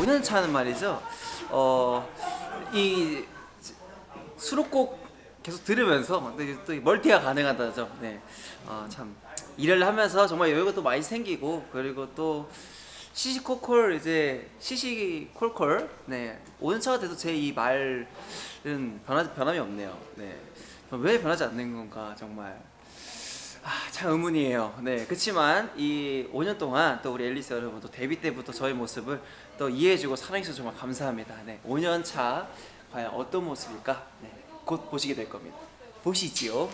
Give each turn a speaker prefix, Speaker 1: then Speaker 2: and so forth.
Speaker 1: 5년 차는 말이죠. 어, 이 수록곡 계속 들으면서 또, 또 멀티가 가능하다죠. 네, 어, 참 일을 하면서 정말 여유가 또 많이 생기고 그리고 또 시시콜콜 이제 시시콜콜 네 5년 차가 돼도 제이 말은 변하 변함이 없네요. 네, 왜 변하지 않는 건가 정말. 아, 참 의문이에요. 네, 그렇지만 이 5년 동안 또 우리 앨리스 여러분 또 데뷔 때부터 저의 모습을 또 이해해주고 사랑해주셔서 정말 감사합니다. 네, 5년 차 과연 어떤 모습일까? 네, 곧 보시게 될 겁니다. 보시지요.